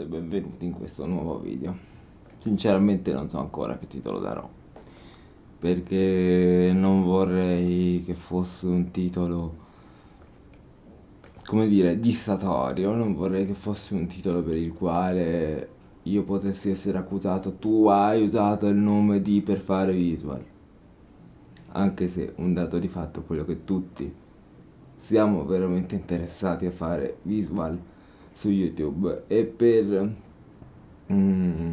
E benvenuti in questo nuovo video. Sinceramente non so ancora che titolo darò, perché non vorrei che fosse un titolo, come dire, dissatorio, non vorrei che fosse un titolo per il quale io potessi essere accusato tu hai usato il nome di per fare visual. Anche se un dato di fatto quello che tutti siamo veramente interessati a fare visual su YouTube e per mm,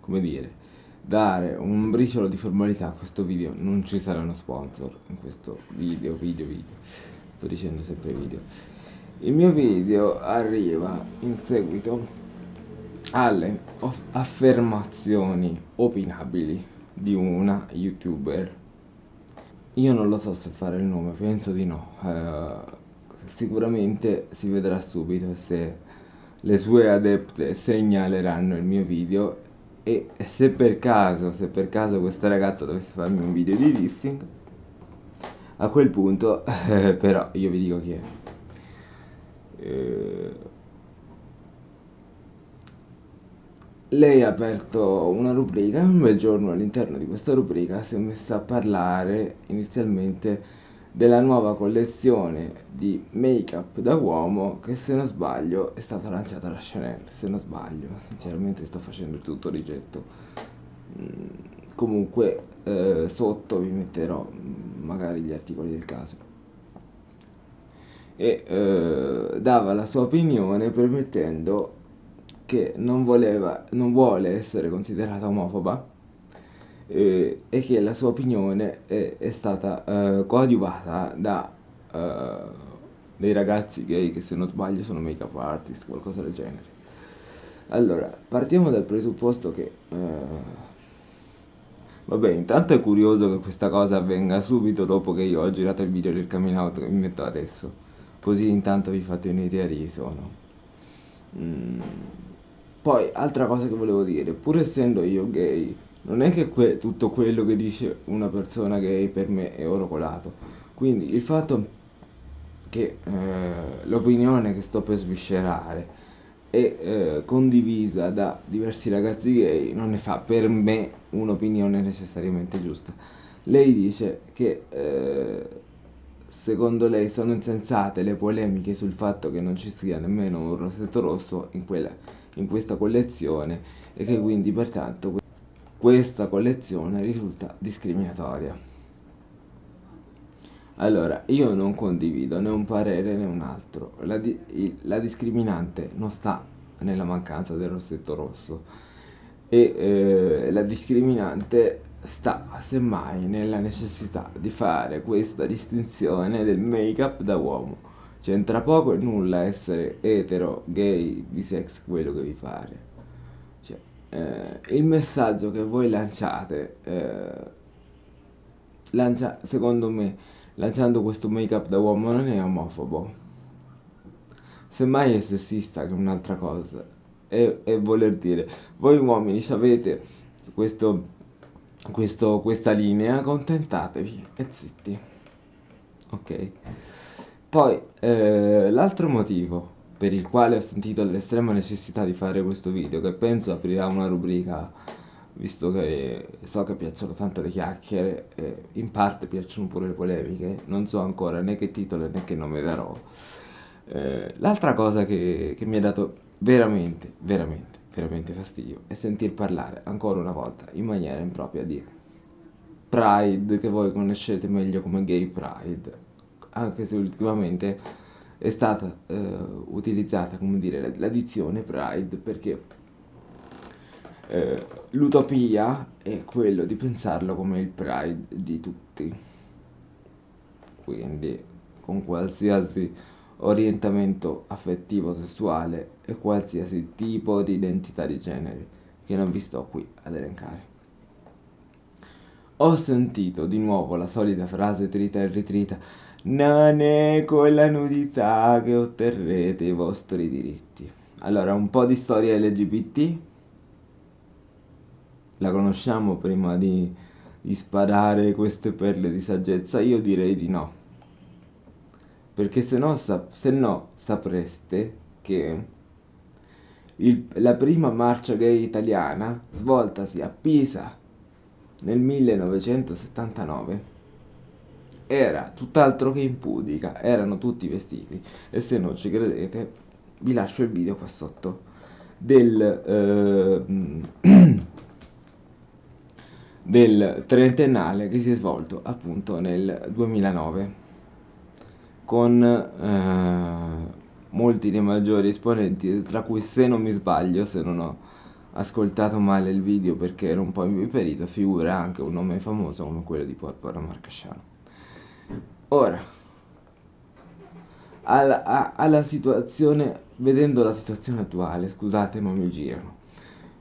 come dire dare un briciolo di formalità a questo video non ci saranno sponsor in questo video video video. Sto dicendo sempre video. Il mio video arriva in seguito alle affermazioni opinabili di una youtuber. Io non lo so se fare il nome penso di no. Uh, sicuramente si vedrà subito se le sue adepte segnaleranno il mio video. E se per caso, se per caso questa ragazza dovesse farmi un video di listing a quel punto eh, però io vi dico chi è. Eh, lei ha aperto una rubrica un bel giorno all'interno di questa rubrica si è messa a parlare inizialmente della nuova collezione di make-up da uomo che se non sbaglio è stata lanciata da Chanel, se non sbaglio, sinceramente sto facendo tutto rigetto. Mm, comunque eh, sotto vi metterò mm, magari gli articoli del caso. E eh, dava la sua opinione permettendo che non, voleva, non vuole essere considerata omofoba eh, e che la sua opinione è, è stata eh, coadiuvata da eh, dei ragazzi gay che se non sbaglio sono make-up artist, qualcosa del genere. Allora, partiamo dal presupposto che... Eh, vabbè, intanto è curioso che questa cosa avvenga subito dopo che io ho girato il video del coming out che mi metto adesso. Così intanto vi fate un'idea di chi sono. Mm. Poi, altra cosa che volevo dire, pur essendo io gay, non è che que tutto quello che dice una persona gay per me è oro colato. Quindi il fatto che eh, l'opinione che sto per sviscerare è eh, condivisa da diversi ragazzi gay non ne fa per me un'opinione necessariamente giusta. Lei dice che eh, secondo lei sono insensate le polemiche sul fatto che non ci sia nemmeno un rossetto rosso in, quella, in questa collezione e che quindi pertanto questa collezione risulta discriminatoria. Allora, io non condivido né un parere né un altro. La, di la discriminante non sta nella mancanza del rossetto rosso e eh, la discriminante sta semmai nella necessità di fare questa distinzione del make-up da uomo. C'entra poco e nulla essere etero, gay, bisex, quello che vi pare eh, il messaggio che voi lanciate, eh, lancia, secondo me, lanciando questo make up da uomo non è omofobo. Semmai è sessista che è un'altra cosa. E, e, voler dire, voi uomini avete questo, questo, questa linea, contentatevi e zitti. Ok. Poi, eh, l'altro motivo per il quale ho sentito l'estrema necessità di fare questo video che penso aprirà una rubrica visto che so che piacciono tanto le chiacchiere e in parte piacciono pure le polemiche non so ancora né che titolo né che nome darò. Eh, l'altra cosa che, che mi ha dato veramente veramente veramente fastidio è sentir parlare ancora una volta in maniera impropria di Pride che voi conoscete meglio come Gay Pride anche se ultimamente è stata eh, utilizzata come dire l'addizione pride perché eh, l'utopia è quello di pensarlo come il pride di tutti. Quindi con qualsiasi orientamento affettivo sessuale e qualsiasi tipo di identità di genere che non vi sto qui ad elencare. Ho sentito di nuovo la solita frase trita e ritrita non è con la nudità che otterrete i vostri diritti. Allora, un po' di storia LGBT. La conosciamo prima di, di sparare queste perle di saggezza? Io direi di no. Perché se no, se no sapreste che il, la prima marcia gay italiana, svoltasi a Pisa nel 1979, era tutt'altro che impudica, erano tutti vestiti e se non ci credete vi lascio il video qua sotto del, eh, del trentennale che si è svolto appunto nel 2009 con eh, molti dei maggiori esponenti, tra cui se non mi sbaglio, se non ho ascoltato male il video perché ero un po' imviperito, figura anche un nome famoso come quello di Porpora Marcasciano. Ora, alla, alla, situazione, vedendo la situazione attuale, scusate ma mi girano,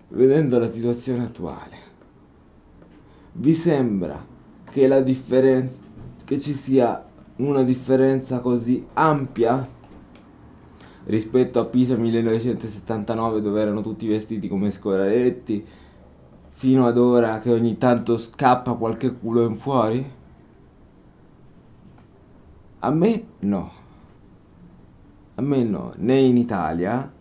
vedendo la situazione attuale, vi sembra che la differenza, che ci sia una differenza così ampia rispetto a Pisa 1979 dove erano tutti vestiti come scoraletti fino ad ora che ogni tanto scappa qualche culo in fuori? A me no. A me no, né in Italia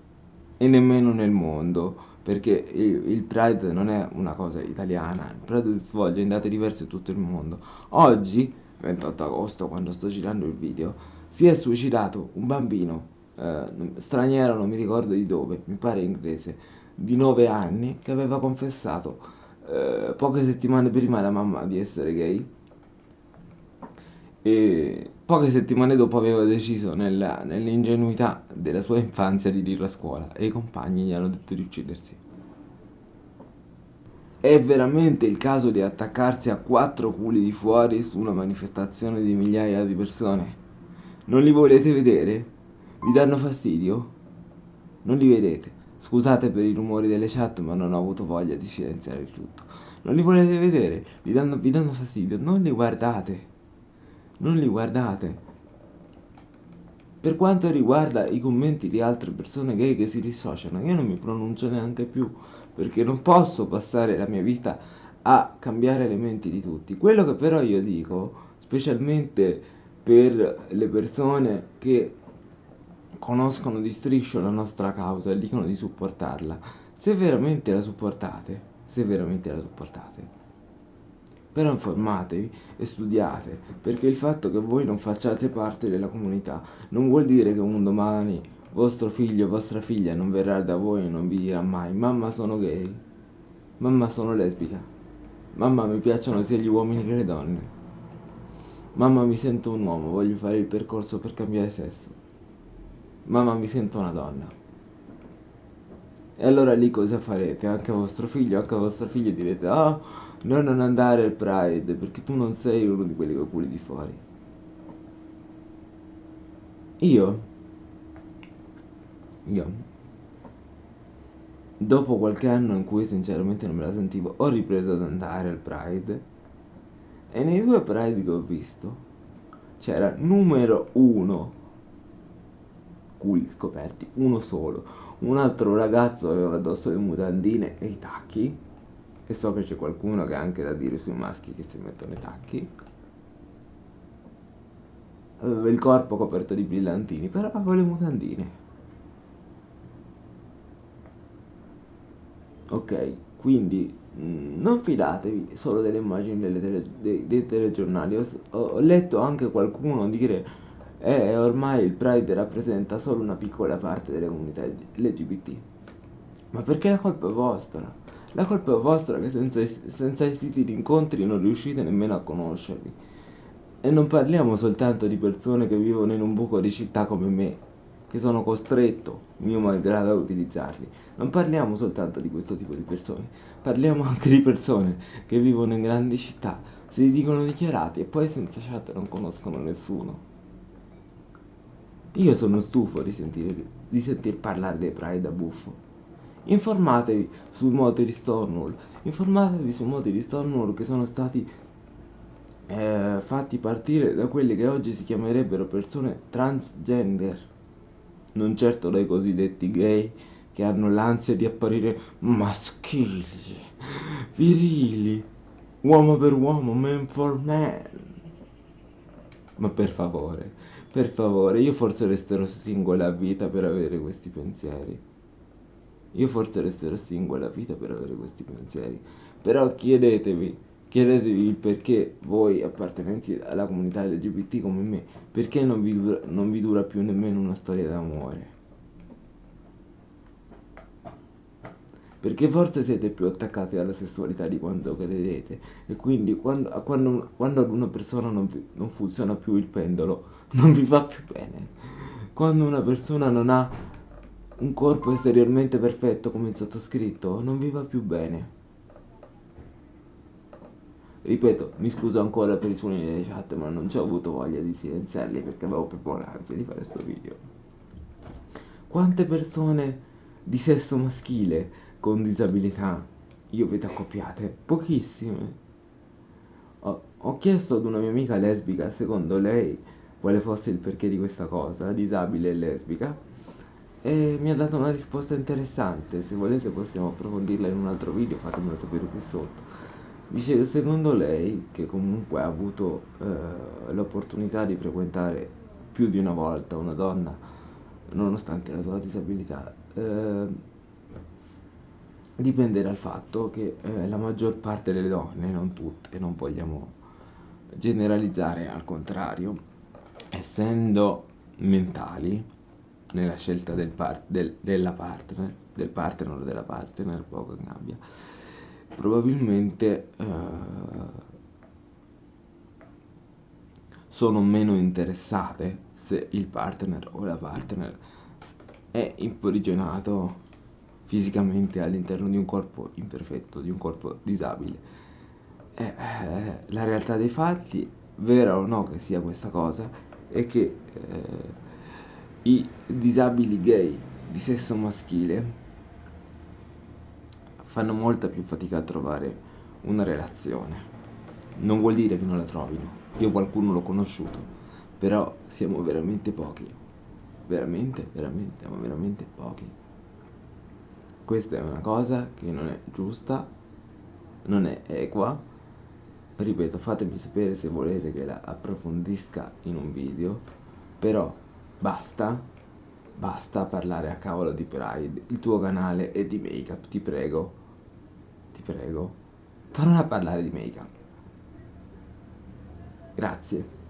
e nemmeno nel mondo, perché il, Pride non è una cosa italiana, il Pride si svolge in date diverse in tutto il mondo. Oggi, 28 agosto, quando sto girando il video, si è suicidato un bambino eh, straniero, non mi ricordo di dove, mi pare inglese, di 9 anni, che aveva confessato eh, poche settimane prima alla mamma di essere gay e poche settimane dopo aveva deciso nella, nell'ingenuità della sua infanzia di dirlo a scuola e i compagni gli hanno detto di uccidersi. È veramente il caso di attaccarsi a quattro culi di fuori su una manifestazione di migliaia di persone? Non li volete vedere? Vi danno fastidio? Non li vedete? Scusate per i rumori delle chat ma non ho avuto voglia di silenziare il tutto. Non li volete vedere? Vi danno, vi danno fastidio? Non li guardate non li guardate. Per quanto riguarda i commenti di altre persone gay che si dissociano, io non mi pronuncio neanche più, perché non posso passare la mia vita a cambiare le menti di tutti. Quello che però io dico, specialmente per le persone che conoscono di striscio la nostra causa e dicono di supportarla, se veramente la supportate, se veramente la supportate, però informatevi e studiate, perché il fatto che voi non facciate parte della comunità non vuol dire che un domani vostro figlio o vostra figlia non verrà da voi e non vi dirà mai mamma sono gay, mamma sono lesbica, mamma mi piacciono sia gli uomini che le donne, mamma mi sento un uomo, voglio fare il percorso per cambiare sesso, mamma mi sento una donna. E allora lì cosa farete? Anche a vostro figlio, anche a vostra figlia direte ah oh, No, non andare al Pride, perché tu non sei uno di quelli con culi di fuori. Io, io, dopo qualche anno in cui sinceramente non me la sentivo, ho ripreso ad andare al Pride. E nei due Pride che ho visto, c'era numero uno, culi scoperti, uno solo. Un altro ragazzo aveva addosso le mutandine e i tacchi e so che c'è qualcuno che ha anche da dire sui maschi che si mettono i tacchi. Aveva il corpo coperto di brillantini però aveva le mutandine. Ok quindi mm, non fidatevi solo delle immagini delle tele, dei, dei, telegiornali. Ho, ho, letto anche qualcuno dire eh, ormai il Pride rappresenta solo una piccola parte delle comunità LGBT ma perché la colpa è vostra la colpa è vostra che senza, senza i siti di incontri non riuscite nemmeno a conoscerli. E non parliamo soltanto di persone che vivono in un buco di città come me, che sono costretto, mio malgrado, a utilizzarli. Non parliamo soltanto di questo tipo di persone, parliamo anche di persone che vivono in grandi città, si dicono dichiarati e poi senza chat non conoscono nessuno. Io sono stufo di sentire, di sentir parlare dei Pride a buffo informatevi sui moti di Stonewall informatevi sui moti di Stonewall che sono stati eh, fatti partire da quelli che oggi si chiamerebbero persone transgender. Non certo dai cosiddetti gay che hanno l'ansia di apparire maschili virili uomo per uomo man for man. Ma per favore per favore io forse resterò singola a vita per avere questi pensieri Io forse resterò single a vita per avere questi pensieri, però chiedetevi, chiedetevi il perché voi appartenenti alla comunità LGBT come me, perché non vi dura, non vi dura più nemmeno una storia d'amore. perché forse siete più attaccati alla sessualità di quanto credete e quindi quando, quando, quando ad una persona non, vi, non funziona più il pendolo non vi fa più bene quando una persona non ha un corpo esteriormente perfetto come il sottoscritto non vi va più bene ripeto mi scuso ancora per i suoni delle chat ma non ci ho avuto voglia di silenziarli perché avevo proprio l'ansia di fare questo video quante persone di sesso maschile con disabilità io vedo accoppiate? Pochissime. Ho, ho chiesto ad una mia amica lesbica, secondo lei, quale fosse il perché di questa cosa, disabile e lesbica, e mi ha dato una risposta interessante. Se volete possiamo approfondirla in un altro video, fatemelo sapere qui sotto. Dice, secondo lei, che comunque ha avuto eh, l'opportunità di frequentare più di una volta una donna, nonostante la sua disabilità, eh, dipende dal fatto che eh, la maggior parte delle donne, non tutte, non vogliamo generalizzare, al contrario, essendo mentali nella scelta del par- del, della partner, del partner o della partner, poco cambia, probabilmente eh, sono meno interessate se il partner o la partner è imprigionato fisicamente all'interno di un corpo imperfetto, di un corpo disabile. Eh, eh, la realtà dei fatti, vera o no che sia questa cosa, è che eh, i disabili gay di sesso maschile fanno molta più fatica a trovare una relazione. Non vuol dire che non la trovino. Io qualcuno l'ho conosciuto, però siamo veramente pochi. Veramente, veramente, ma veramente pochi. Questa è una cosa che non è giusta, non è equa. Ripeto, fatemi sapere se volete che la approfondisca in un video, però basta, basta parlare a cavolo di Pride, il tuo canale è di make up, ti prego, ti prego, torna a parlare di make up. Grazie.